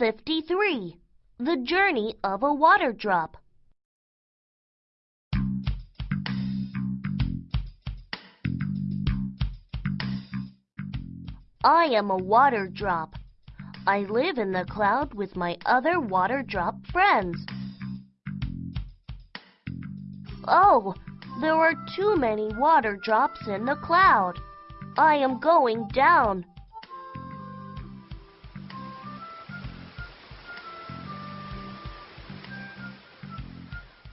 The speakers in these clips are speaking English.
53. The journey of a water drop. I am a water drop. I live in the cloud with my other water drop friends. Oh, there are too many water drops in the cloud. I am going down.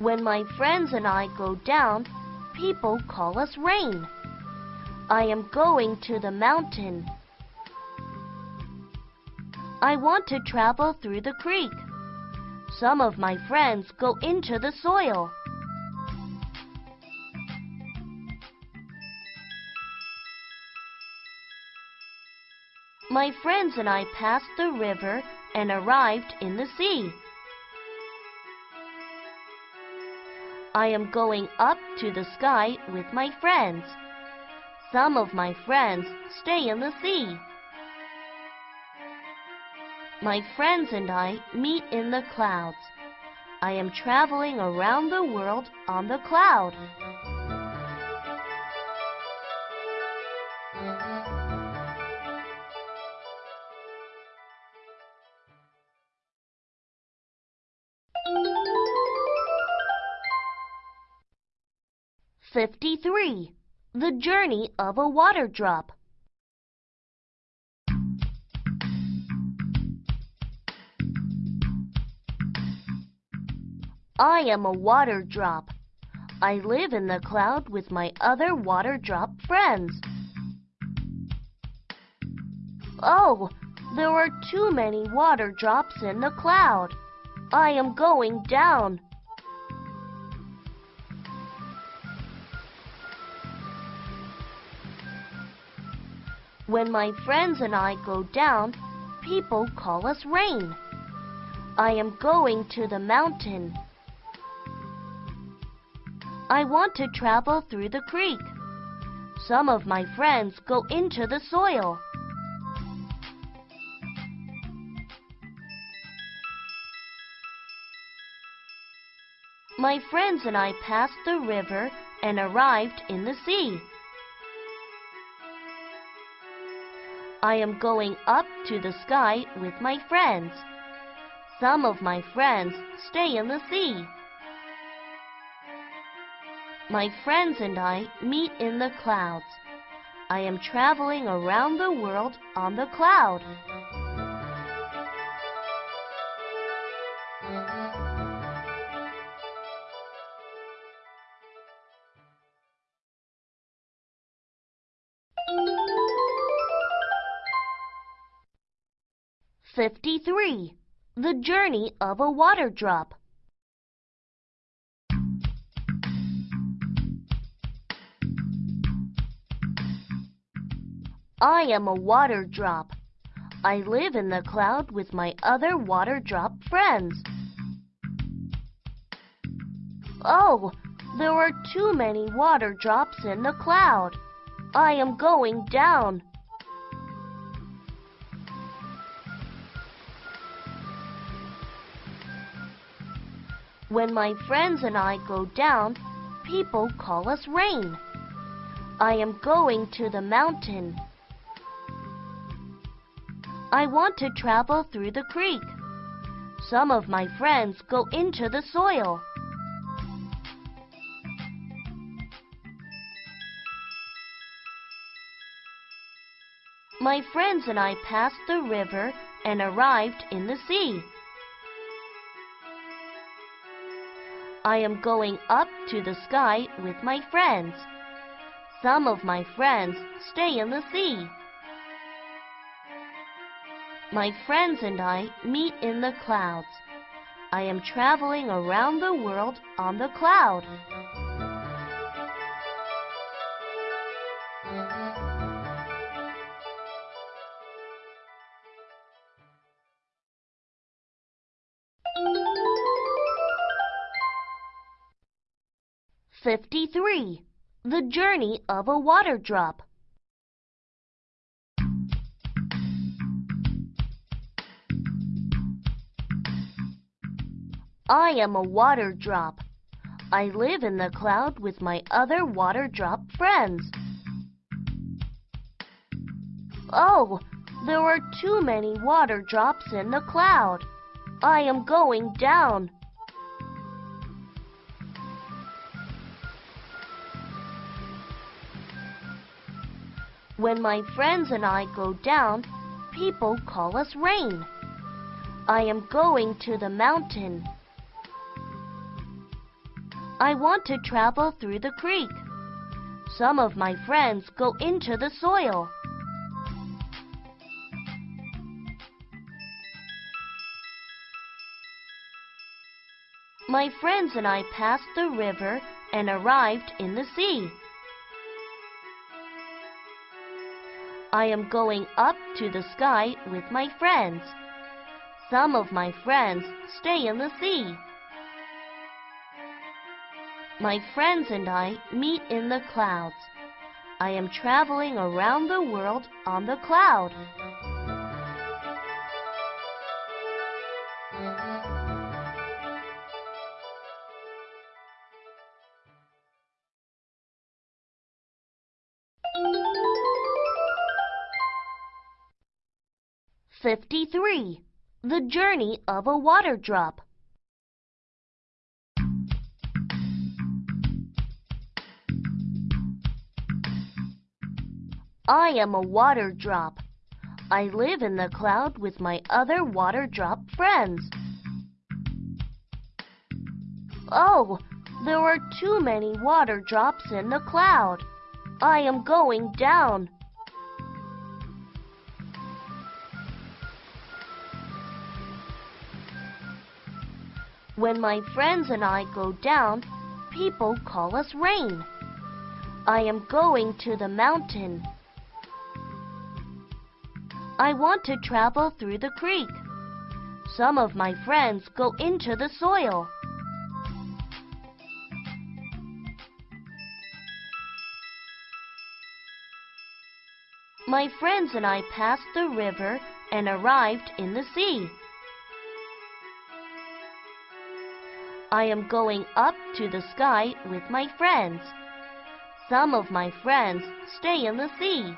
When my friends and I go down, people call us rain. I am going to the mountain. I want to travel through the creek. Some of my friends go into the soil. My friends and I passed the river and arrived in the sea. I am going up to the sky with my friends. Some of my friends stay in the sea. My friends and I meet in the clouds. I am traveling around the world on the cloud. Fifty-three. The journey of a water drop. I am a water drop. I live in the cloud with my other water drop friends. Oh, there are too many water drops in the cloud. I am going down. When my friends and I go down, people call us rain. I am going to the mountain. I want to travel through the creek. Some of my friends go into the soil. My friends and I passed the river and arrived in the sea. I am going up to the sky with my friends. Some of my friends stay in the sea. My friends and I meet in the clouds. I am traveling around the world on the cloud. Fifty-three. The journey of a water drop. I am a water drop. I live in the cloud with my other water drop friends. Oh, there are too many water drops in the cloud. I am going down. When my friends and I go down, people call us rain. I am going to the mountain. I want to travel through the creek. Some of my friends go into the soil. My friends and I passed the river and arrived in the sea. I am going up to the sky with my friends. Some of my friends stay in the sea. My friends and I meet in the clouds. I am traveling around the world on the cloud. Fifty-three. The journey of a water drop. I am a water drop. I live in the cloud with my other water drop friends. Oh, there are too many water drops in the cloud. I am going down. When my friends and I go down, people call us rain. I am going to the mountain. I want to travel through the creek. Some of my friends go into the soil. My friends and I passed the river and arrived in the sea. I am going up to the sky with my friends. Some of my friends stay in the sea. My friends and I meet in the clouds. I am traveling around the world on the cloud. Fifty-three. The journey of a water drop. I am a water drop. I live in the cloud with my other water drop friends. Oh, there are too many water drops in the cloud. I am going down. When my friends and I go down, people call us rain. I am going to the mountain. I want to travel through the creek. Some of my friends go into the soil. My friends and I passed the river and arrived in the sea. I am going up to the sky with my friends. Some of my friends stay in the sea.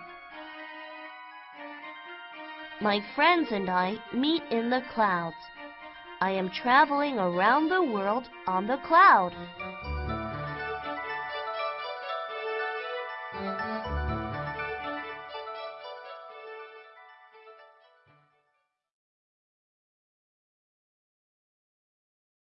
My friends and I meet in the clouds. I am traveling around the world on the cloud.